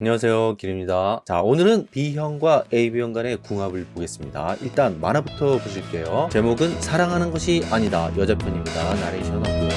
안녕하세요 길입니다. 자 오늘은 B형과 AB형 간의 궁합을 보겠습니다. 일단 만화부터 보실게요. 제목은 사랑하는 것이 아니다. 여자 편입니다. 나레이션 없고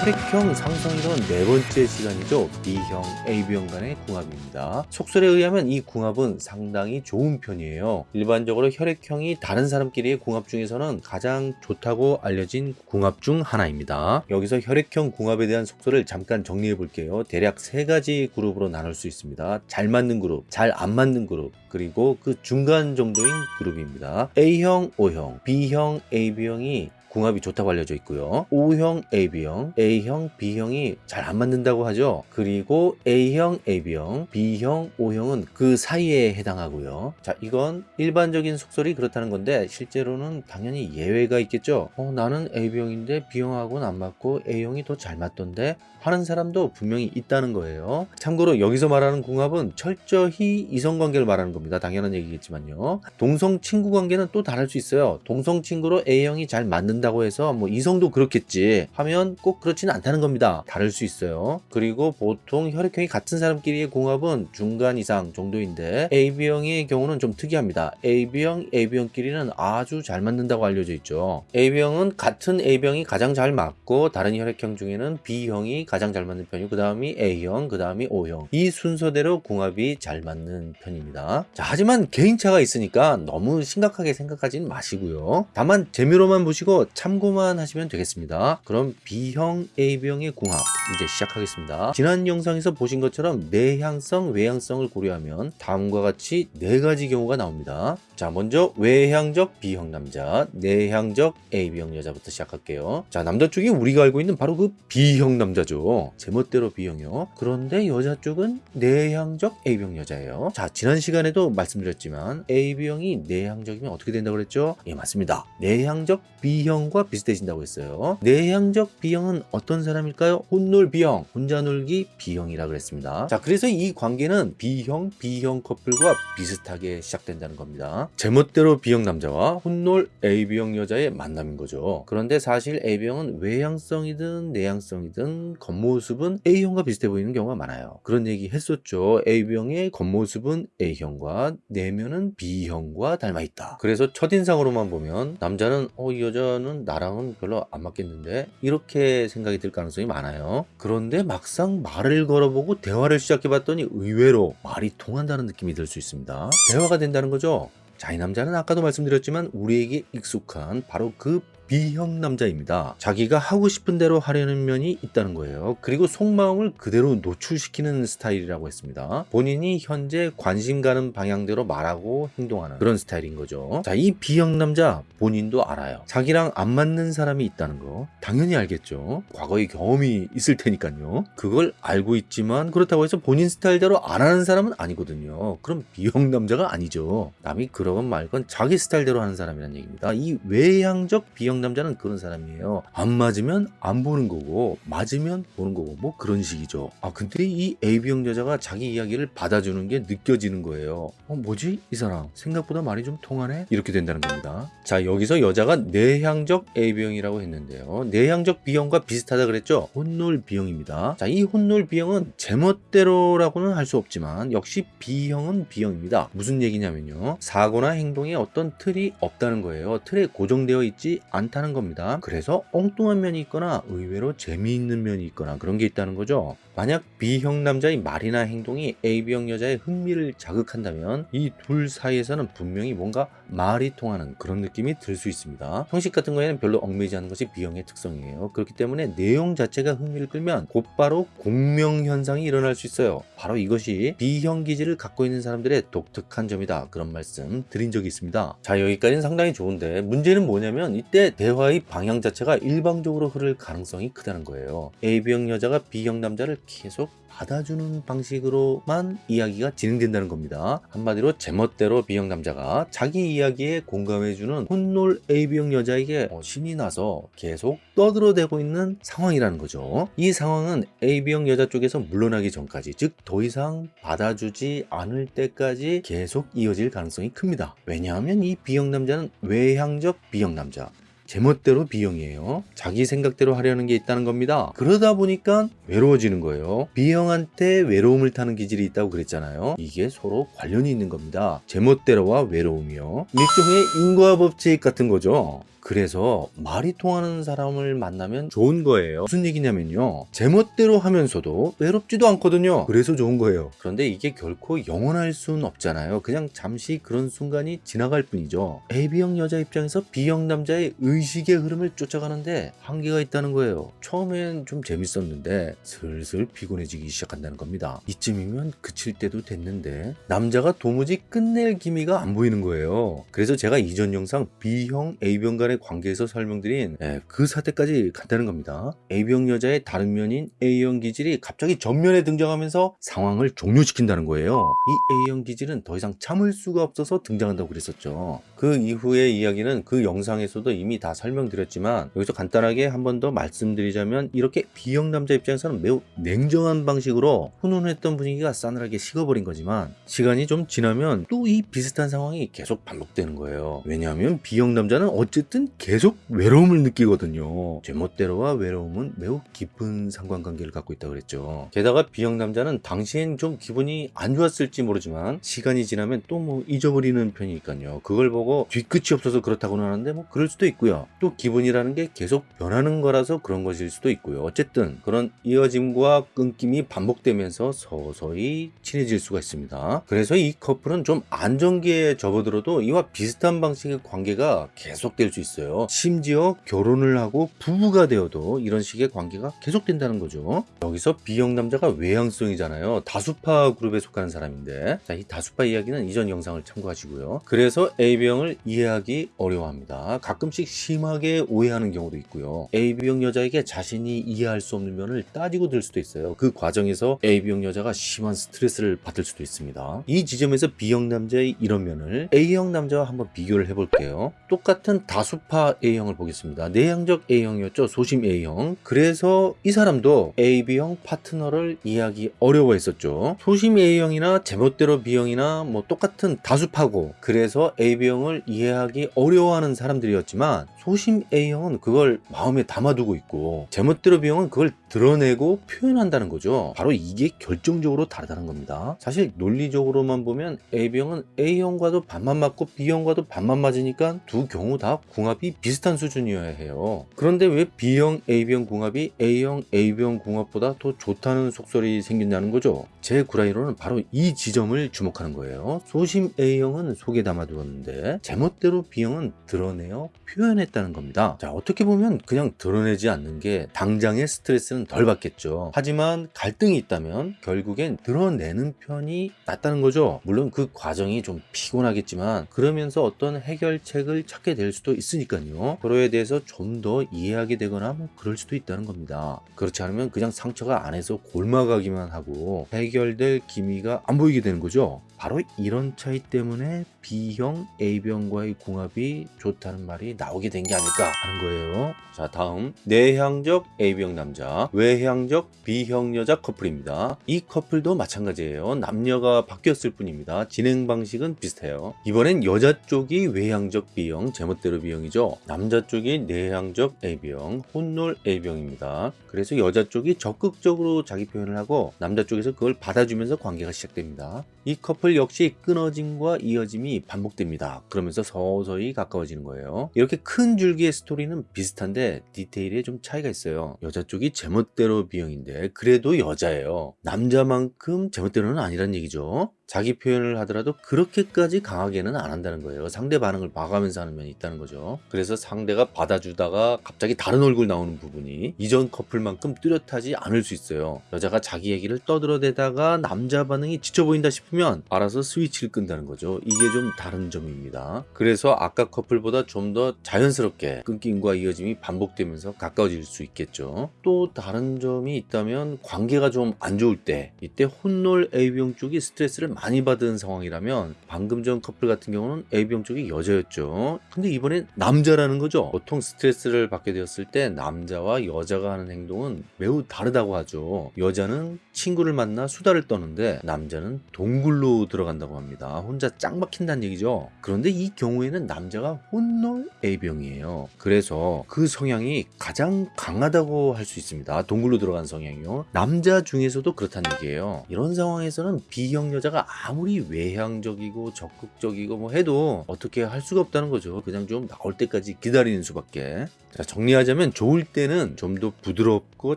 혈액형 상성이론 네 번째 시간이죠. B형, AB형 간의 궁합입니다. 속설에 의하면 이 궁합은 상당히 좋은 편이에요. 일반적으로 혈액형이 다른 사람끼리의 궁합 중에서는 가장 좋다고 알려진 궁합 중 하나입니다. 여기서 혈액형 궁합에 대한 속설을 잠깐 정리해 볼게요. 대략 세 가지 그룹으로 나눌 수 있습니다. 잘 맞는 그룹, 잘 안 맞는 그룹, 그리고 그 중간 정도인 그룹입니다. A형, O형, B형, AB형이 궁합이 좋다고 알려져 있고요. O형, AB형, A형, B형이 잘 안 맞는다고 하죠. 그리고 A형, AB형, B형, O형은 그 사이에 해당하고요. 자, 이건 일반적인 속설이 그렇다는 건데 실제로는 당연히 예외가 있겠죠. 어, 나는 AB형인데 B형하고는 안 맞고 A형이 더 잘 맞던데 하는 사람도 분명히 있다는 거예요. 참고로 여기서 말하는 궁합은 철저히 이성관계를 말하는 겁니다. 당연한 얘기겠지만요. 동성 친구 관계는 또 다를 수 있어요. 동성 친구로 A형이 잘 맞는다 고 해서 뭐 이성도 그렇겠지 하면 꼭 그렇지는 않다는 겁니다. 다를 수 있어요. 그리고 보통 혈액형이 같은 사람끼리의 궁합은 중간 이상 정도인데 AB형의 경우는 좀 특이합니다. AB형, AB형끼리는 아주 잘 맞는다고 알려져 있죠. AB형은 같은 A형이 가장 잘 맞고 다른 혈액형 중에는 B형이 가장 잘 맞는 편이고 그 다음이 A형, 그 다음이 O형 이 순서대로 궁합이 잘 맞는 편입니다. 자, 하지만 개인차가 있으니까 너무 심각하게 생각하지는 마시고요. 다만 재미로만 보시고 참고만 하시면 되겠습니다. 그럼 B형, AB형의 궁합 이제 시작하겠습니다. 지난 영상에서 보신 것처럼 내향성, 외향성을 고려하면 다음과 같이 네 가지 경우가 나옵니다. 자, 먼저 외향적 B형 남자, 내향적 AB형 여자부터 시작할게요. 자, 남자 쪽이 우리가 알고 있는 바로 그 B형 남자죠. 제멋대로 B형이요. 그런데 여자 쪽은 내향적 A형 여자예요. 자, 지난 시간에도 말씀드렸지만 AB형이 내향적이면 어떻게 된다고 그랬죠? 예, 맞습니다. 내향적 B형 과 비슷해진다고 했어요. 내향적 B형은 어떤 사람일까요? 혼놀 B형, 혼자 놀기 B형이라 그랬습니다. 자, 그래서 이 관계는 B형, B형 커플과 비슷하게 시작된다는 겁니다. 제멋대로 B형 남자와 혼놀 AB형 여자의 만남인 거죠. 그런데 사실 AB형은 외향성이든 내향성이든 겉모습은 A형과 비슷해 보이는 경우가 많아요. 그런 얘기 했었죠. AB형의 겉모습은 A형과 내면은 B형과 닮아 있다. 그래서 첫인상으로만 보면 남자는 어, 이 여자는 나랑은 별로 안 맞겠는데 이렇게 생각이 들 가능성이 많아요. 그런데 막상 말을 걸어보고 대화를 시작해 봤더니 의외로 말이 통한다는 느낌이 들 수 있습니다. 대화가 된다는 거죠. 자, 이 남자는 아까도 말씀드렸지만 우리에게 익숙한 바로 그 B형 남자입니다. 자기가 하고 싶은 대로 하려는 면이 있다는 거예요. 그리고 속마음을 그대로 노출시키는 스타일이라고 했습니다. 본인이 현재 관심 가는 방향대로 말하고 행동하는 그런 스타일인 거죠. 자, 이 B형 남자 본인도 알아요. 자기랑 안 맞는 사람이 있다는 거 당연히 알겠죠. 과거의 경험이 있을 테니까요. 그걸 알고 있지만 그렇다고 해서 본인 스타일대로 안 하는 사람은 아니거든요. 그럼 B형 남자가 아니죠. 남이 그러건 말건 자기 스타일대로 하는 사람이란 얘기입니다. 이 외향적 B형 남자는 그런 사람이에요. 안 맞으면 안 보는 거고 맞으면 보는 거고 뭐 그런 식이죠. 아 근데 이 AB형 여자가 자기 이야기를 받아주는 게 느껴지는 거예요. 어 뭐지 이 사람 생각보다 말이 좀 통하네 이렇게 된다는 겁니다. 자 여기서 여자가 내향적 AB형이라고 했는데요. 내향적 B형과 비슷하다 그랬죠. 혼놀 B형입니다. 자 이 혼놀 B형은 제멋대로라고는 할 수 없지만 역시 B형은 B형입니다. 무슨 얘기냐면요. 사고나 행동에 어떤 틀이 없다는 거예요. 틀에 고정되어 있지 않 다는 겁니다. 그래서 엉뚱한 면이 있거나 의외로 재미있는 면이 있거나 그런 게 있다는 거죠. 만약 B형 남자의 말이나 행동이 AB형 여자의 흥미를 자극한다면 이 둘 사이에서는 분명히 뭔가 말이 통하는 그런 느낌이 들 수 있습니다. 형식 같은 거에는 별로 얽매이지 않는 것이 B형의 특성이에요. 그렇기 때문에 내용 자체가 흥미를 끌면 곧바로 공명 현상이 일어날 수 있어요. 바로 이것이 B형 기질을 갖고 있는 사람들의 독특한 점이다. 그런 말씀 드린 적이 있습니다. 자 여기까지는 상당히 좋은데 문제는 뭐냐면 이때 대화의 방향 자체가 일방적으로 흐를 가능성이 크다는 거예요. AB형 여자가 B형 남자를 계속 받아주는 방식으로만 이야기가 진행된다는 겁니다. 한마디로 제멋대로 B형 남자가 자기 이야기에 공감해주는 혼놀 AB형 여자에게 어, 신이 나서 계속 떠들어대고 있는 상황이라는 거죠. 이 상황은 AB형 여자 쪽에서 물러나기 전까지 즉 더 이상 받아주지 않을 때까지 계속 이어질 가능성이 큽니다. 왜냐하면 이 B형 남자는 외향적 B형 남자 제멋대로 B형이에요. 자기 생각대로 하려는 게 있다는 겁니다. 그러다 보니까 외로워지는 거예요. B형한테 외로움을 타는 기질이 있다고 그랬잖아요. 이게 서로 관련이 있는 겁니다. 제멋대로와 외로움이요. 일종의 인과 법칙 같은 거죠. 그래서 말이 통하는 사람을 만나면 좋은 거예요. 무슨 얘기냐면요. 제멋대로 하면서도 외롭지도 않거든요. 그래서 좋은 거예요. 그런데 이게 결코 영원할 수는 없잖아요. 그냥 잠시 그런 순간이 지나갈 뿐이죠. AB형 여자 입장에서 B형 남자의 의식의 흐름을 쫓아가는데 한계가 있다는 거예요. 처음엔 좀 재밌었는데 슬슬 피곤해지기 시작한다는 겁니다. 이쯤이면 그칠 때도 됐는데 남자가 도무지 끝낼 기미가 안 보이는 거예요. 그래서 제가 이전 영상 B형, A형 간의 관계에서 설명드린 예, 그 사태까지 간다는 겁니다. A형 여자의 다른 면인 A형 기질이 갑자기 전면에 등장하면서 상황을 종료시킨다는 거예요. 이 A형 기질은 더 이상 참을 수가 없어서 등장한다고 그랬었죠. 그 이후의 이야기는 그 영상에서도 이미 다 설명드렸지만 여기서 간단하게 한 번 더 말씀드리자면 이렇게 B형 남자 입장에서는 매우 냉정한 방식으로 훈훈했던 분위기가 싸늘하게 식어버린 거지만 시간이 좀 지나면 또 이 비슷한 상황이 계속 반복되는 거예요. 왜냐하면 B형 남자는 어쨌든 계속 외로움을 느끼거든요. 제멋대로와 외로움은 매우 깊은 상관관계를 갖고 있다고 그랬죠. 게다가 B형 남자는 당시엔 좀 기분이 안 좋았을지 모르지만 시간이 지나면 또 뭐 잊어버리는 편이니까요. 그걸 보고 뒤끝이 없어서 그렇다고는 하는데 뭐 그럴 수도 있고요. 또 기분이라는 게 계속 변하는 거라서 그런 것일 수도 있고요. 어쨌든 그런 이어짐과 끊김이 반복되면서 서서히 친해질 수가 있습니다. 그래서 이 커플은 좀 안정기에 접어들어도 이와 비슷한 방식의 관계가 계속될 수 있 어요. 심지어 결혼을 하고 부부가 되어도 이런 식의 관계가 계속된다는 거죠. 여기서 B형 남자가 외향성이잖아요. 다수파 그룹에 속하는 사람인데 자, 이 다수파 이야기는 이전 영상을 참고하시고요. 그래서 AB형을 이해하기 어려워합니다. 가끔씩 심하게 오해하는 경우도 있고요. AB형 여자에게 자신이 이해할 수 없는 면을 따지고 들 수도 있어요. 그 과정에서 AB형 여자가 심한 스트레스를 받을 수도 있습니다. 이 지점에서 B형 남자의 이런 면을 A형 남자와 한번 비교를 해볼게요. 똑같은 다수 파 A형을 보겠습니다. 내향적 A형이었죠. 소심 A형. 그래서 이 사람도 AB형 파트너를 이해하기 어려워했었죠. 소심 A형이나 제멋대로 B형이나 뭐 똑같은 다수파고 그래서 AB형을 이해하기 어려워하는 사람들이었지만 소심 A형은 그걸 마음에 담아두고 있고 제멋대로 B형은 그걸 드러내고 표현한다는 거죠. 바로 이게 결정적으로 다르다는 겁니다. 사실 논리적으로만 보면 AB형은 A형과도 반만 맞고 B형과도 반만 맞으니까 두 경우 다 궁합이 비슷한 수준이어야 해요. 그런데 왜 B형 AB형 궁합이 A형 AB형 궁합보다 더 좋다는 속설이 생긴다는 거죠. 제 구라이로는 바로 이 지점을 주목하는 거예요. 소심 A형은 속에 담아두었는데 제멋대로 B형은 드러내어 표현했다는 겁니다. 자 어떻게 보면 그냥 드러내지 않는 게 당장의 스트레스는 덜 받겠죠. 하지만 갈등이 있다면 결국엔 드러내는 편이 낫다는 거죠. 물론 그 과정이 좀 피곤하겠지만 그러면서 어떤 해결책을 찾게 될 수도 있으니까요. 서로에 대해서 좀 더 이해하게 되거나 뭐 그럴 수도 있다는 겁니다. 그렇지 않으면 그냥 상처가 안에서 골마가기만 하고 해결될 기미가 안 보이게 되는 거죠. 바로 이런 차이 때문에 B형 A형과의 궁합이 좋다는 말이 나오게 된 게 아닐까 하는 거예요. 자 다음 내향적 A형 남자 외향적 B형 여자 커플입니다. 이 커플도 마찬가지예요. 남녀가 바뀌었을 뿐입니다. 진행 방식은 비슷해요. 이번엔 여자 쪽이 외향적 B형 제멋대로 B형이죠. 남자 쪽이 내향적 AB형 혼놀 AB형입니다. 그래서 여자 쪽이 적극적으로 자기 표현을 하고 남자 쪽에서 그걸 받아주면서 관계가 시작됩니다. 이 커플 역시 끊어짐과 이어짐이 반복됩니다. 그러면서 서서히 가까워지는 거예요. 이렇게 큰 줄기의 스토리는 비슷한데 디테일에 좀 차이가 있어요. 여자 쪽이 제멋대로 B형인데 그래도 여자예요. 남자만큼 제멋대로는 아니란 얘기죠. 자기 표현을 하더라도 그렇게까지 강하게는 안 한다는 거예요. 상대 반응을 봐가면서 하는 면이 있다는 거죠. 그래서 상대가 받아주다가 갑자기 다른 얼굴 나오는 부분이 이전 커플만큼 뚜렷하지 않을 수 있어요. 여자가 자기 얘기를 떠들어대다가 남자 반응이 지쳐 보인다 싶으면 알아서 스위치를 끈다는 거죠. 이게 좀 다른 점입니다. 그래서 아까 커플보다 좀 더 자연스럽게 끊김과 이어짐이 반복되면서 가까워질 수 있겠죠. 또 다른 점이 있다면 관계가 좀 안 좋을 때 이때 혼놀 A병 쪽이 스트레스를 많이 받은 상황이라면 방금 전 커플 같은 경우는 A병 쪽이 여자였죠. 근데 이번엔 남자라는 거죠. 보통 스트레스를 받게 되었을 때 남자와 여자가 하는 행동은 매우 다르다고 하죠. 여자는 친구를 만나 수다를 떠는데 남자는 동굴로 들어간다고 합니다. 혼자 짱 막힌다는 얘기죠. 그런데 이 경우에는 남자가 혼놀 A병이에요. 그래서 그 성향이 가장 강하다고 할 수 있습니다. 동굴로 들어간 성향이요. 남자 중에서도 그렇다는 얘기예요. 이런 상황에서는 B형 여자가 아무리 외향적이고 적극적이고 뭐 해도 어떻게 할 수가 없다는 거죠. 그냥 좀 나올 때까지 기다리는 수밖에. 자, 정리하자면 좋을 때는 좀 더 부드럽고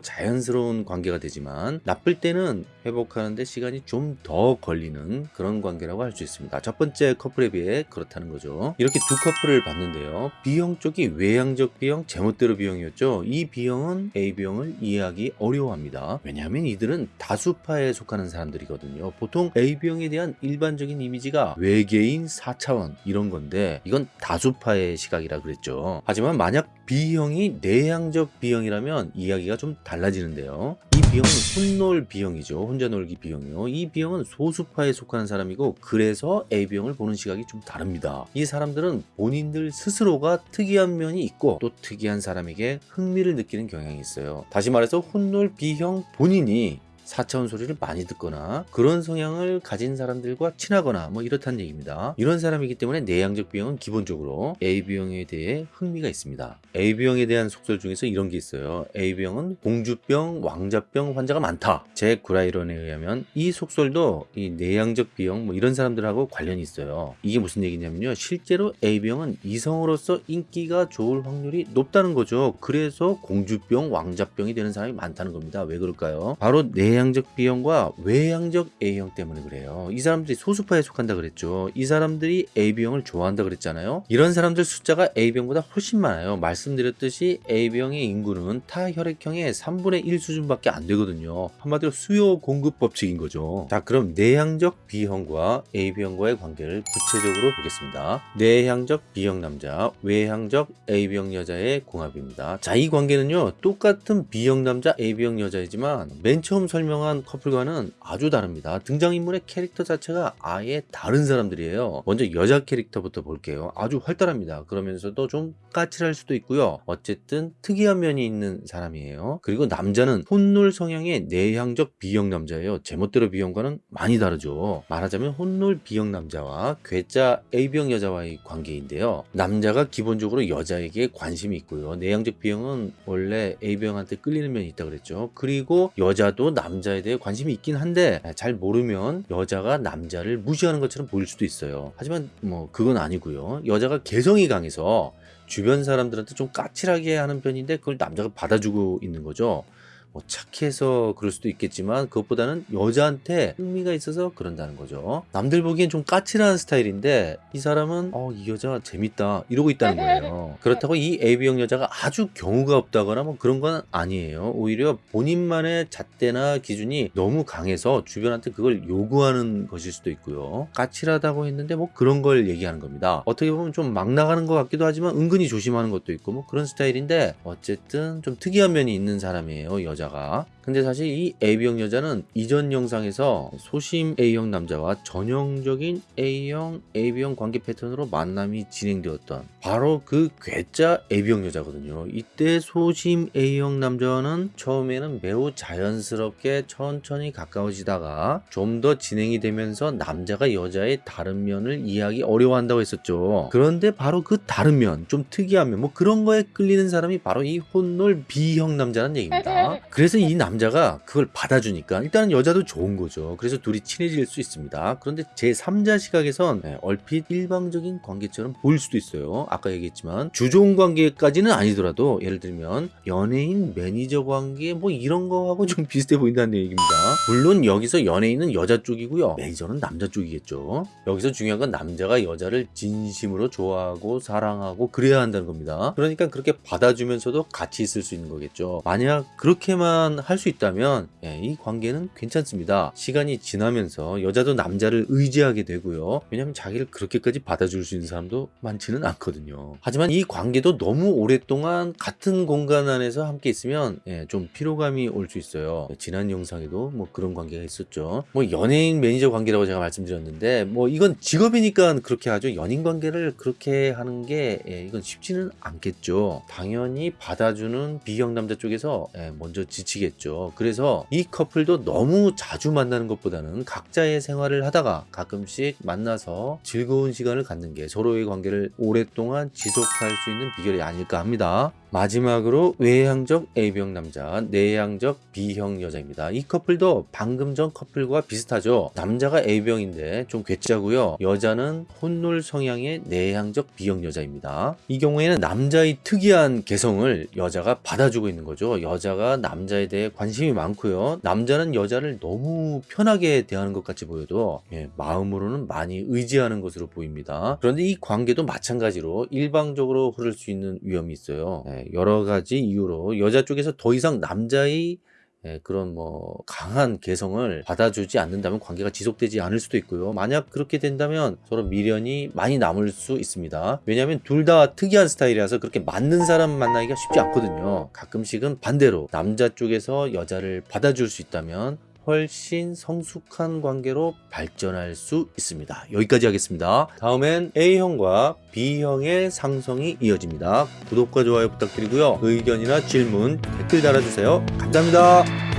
자연스러운 관계가 되지만 나쁠 때는 회복하는데 시간이 좀 더 걸리는 그런 관계라고 할 수 있습니다. 첫 번째 커플에 비해 그렇다는 거죠. 이렇게 두 커플을 봤는데요. B형 쪽이 외향적 B형, 제멋대로 B형이었죠. 이 B형은 AB형을 이해하기 어려워합니다. 왜냐하면 이들은 다수파에 속하는 사람들이거든요. 보통 AB형 에 대한 일반적인 이미지가 외계인 4차원 이런 건데 이건 다수파의 시각이라 그랬죠. 하지만 만약 B형이 내향적 B형이라면 이야기가 좀 달라지는데요. 이 B형은 혼놀 B형이죠. 혼자 놀기 B형이요. 이 B형은 소수파에 속하는 사람이고 그래서 AB형을 보는 시각이 좀 다릅니다. 이 사람들은 본인들 스스로가 특이한 면이 있고 또 특이한 사람에게 흥미를 느끼는 경향이 있어요. 다시 말해서 혼놀 B형 본인이 4차원 소리를 많이 듣거나 그런 성향을 가진 사람들과 친하거나 뭐 이렇다는 얘기입니다. 이런 사람이기 때문에 내향적 B형은 기본적으로 AB형에 대해 흥미가 있습니다. AB형에 대한 속설 중에서 이런 게 있어요. AB형은 공주병, 왕자병 환자가 많다. 제 구라이론에 의하면 이 속설도 이 내향적 B형 뭐 이런 사람들하고 관련이 있어요. 이게 무슨 얘기냐면요. 실제로 AB형은 이성으로서 인기가 좋을 확률이 높다는 거죠. 그래서 공주병, 왕자병이 되는 사람이 많다는 겁니다. 왜 그럴까요? 바로 내향 내향적 B형과 외향적 A형 때문에 그래요. 이 사람들이 소수파에 속한다 그랬죠. 이 사람들이 AB형을 좋아한다 그랬잖아요. 이런 사람들 숫자가 AB형보다 훨씬 많아요. 말씀드렸듯이 AB형의 인구는 타 혈액형의 3분의 1 수준밖에 안 되거든요. 한마디로 수요 공급 법칙인 거죠. 자, 그럼 내향적 B형과 AB형과의 관계를 구체적으로 보겠습니다. 내향적 B형 남자, 외향적 AB형 여자의 궁합입니다. 자, 이 관계는요. 똑같은 B형 남자, AB형 여자이지만 맨 처음 설명 설명한 커플과는 아주 다릅니다. 등장인물의 캐릭터 자체가 아예 다른 사람들이에요. 먼저 여자 캐릭터부터 볼게요. 아주 활달합니다. 그러면서도 좀 까칠할 수도 있고요. 어쨌든 특이한 면이 있는 사람이에요. 그리고 남자는 혼놀 성향의 내향적 B형 남자예요. 제멋대로 B형과는 많이 다르죠. 말하자면 혼놀 B형 남자와 괴짜 A형 여자와의 관계인데요. 남자가 기본적으로 여자에게 관심이 있고요. 내향적 B형은 원래 A형한테 끌리는 면이 있다 그랬죠. 그리고 여자도 남 남자에 대해 관심이 있긴 한데 잘 모르면 여자가 남자를 무시하는 것처럼 보일 수도 있어요. 하지만 뭐 그건 아니고요. 여자가 개성이 강해서 주변 사람들한테 좀 까칠하게 하는 편인데 그걸 남자가 받아주고 있는 거죠. 뭐 착해서 그럴 수도 있겠지만 그것보다는 여자한테 흥미가 있어서 그런다는 거죠. 남들 보기엔 좀 까칠한 스타일인데 이 사람은 어, 이 여자 재밌다 이러고 있다는 거예요. 그렇다고 이 AB형 여자가 아주 경우가 없다거나 뭐 그런 건 아니에요. 오히려 본인만의 잣대나 기준이 너무 강해서 주변한테 그걸 요구하는 것일 수도 있고요. 까칠하다고 했는데 뭐 그런 걸 얘기하는 겁니다. 어떻게 보면 좀 막 나가는 것 같기도 하지만 은근히 조심하는 것도 있고 뭐 그런 스타일인데 어쨌든 좀 특이한 면이 있는 사람이에요. 여자 여자가 근데 사실 이 A형 여자는 이전 영상에서 소심 A형 남자와 전형적인 A형, AB형 관계 패턴으로 만남이 진행되었던 바로 그 괴짜 AB형 여자거든요. 이때 소심 A형 남자와는 처음에는 매우 자연스럽게 천천히 가까워지다가 좀 더 진행이 되면서 남자가 여자의 다른 면을 이해하기 어려워한다고 했었죠. 그런데 바로 그 다른 면, 좀 특이한 면, 뭐 그런 거에 끌리는 사람이 바로 이 혼놀 B형 남자는 얘기입니다. 그래서 이 남자가 그걸 받아주니까 일단은 여자도 좋은 거죠. 그래서 둘이 친해질 수 있습니다. 그런데 제 3자 시각에선 네, 얼핏 일방적인 관계처럼 보일 수도 있어요. 아까 얘기했지만 주종 관계까지는 아니더라도 예를 들면 연예인 매니저 관계 뭐 이런 거하고 좀 비슷해 보인다는 얘기입니다. 물론 여기서 연예인은 여자 쪽이고요. 매니저는 남자 쪽이겠죠. 여기서 중요한 건 남자가 여자를 진심으로 좋아하고 사랑하고 그래야 한다는 겁니다. 그러니까 그렇게 받아주면서도 같이 있을 수 있는 거겠죠. 만약 그렇게 만 할 수 있다면 예, 이 관계는 괜찮습니다. 시간이 지나면서 여자도 남자를 의지하게 되고요. 왜냐하면 자기를 그렇게까지 받아줄 수 있는 사람도 많지는 않거든요. 하지만 이 관계도 너무 오랫동안 같은 공간 안에서 함께 있으면 예, 좀 피로감이 올 수 있어요. 지난 영상에도 뭐 그런 관계가 있었죠. 뭐 연예인 매니저 관계라고 제가 말씀드렸는데 뭐 이건 직업이니까 그렇게 하죠. 연인 관계를 그렇게 하는 게 예, 이건 쉽지는 않겠죠. 당연히 받아주는 비형 남자 쪽에서 예, 먼저 지치겠죠. 그래서 이 커플도 너무 자주 만나는 것보다는 각자의 생활을 하다가 가끔씩 만나서 즐거운 시간을 갖는 게 서로의 관계를 오랫동안 지속할 수 있는 비결이 아닐까 합니다. 마지막으로 외향적 A형 남자, 내향적 B형 여자입니다. 이 커플도 방금 전 커플과 비슷하죠. 남자가 A형인데 좀 괴짜고요. 여자는 혼놀 성향의 내향적 B형 여자입니다. 이 경우에는 남자의 특이한 개성을 여자가 받아주고 있는 거죠. 여자가 남자에 대해 관심이 많고요. 남자는 여자를 너무 편하게 대하는 것 같이 보여도 예, 마음으로는 많이 의지하는 것으로 보입니다. 그런데 이 관계도 마찬가지로 일방적으로 흐를 수 있는 위험이 있어요. 예, 여러 가지 이유로 여자 쪽에서 더 이상 남자의 예, 그런 뭐 강한 개성을 받아주지 않는다면 관계가 지속되지 않을 수도 있고요. 만약 그렇게 된다면 서로 미련이 많이 남을 수 있습니다. 왜냐하면 둘 다 특이한 스타일이라서 그렇게 맞는 사람 만나기가 쉽지 않거든요. 가끔씩은 반대로 남자 쪽에서 여자를 받아줄 수 있다면 훨씬 성숙한 관계로 발전할 수 있습니다. 여기까지 하겠습니다. 다음엔 A형과 B형의 상성이 이어집니다. 구독과 좋아요 부탁드리고요. 의견이나 질문, 댓글 달아주세요. 감사합니다.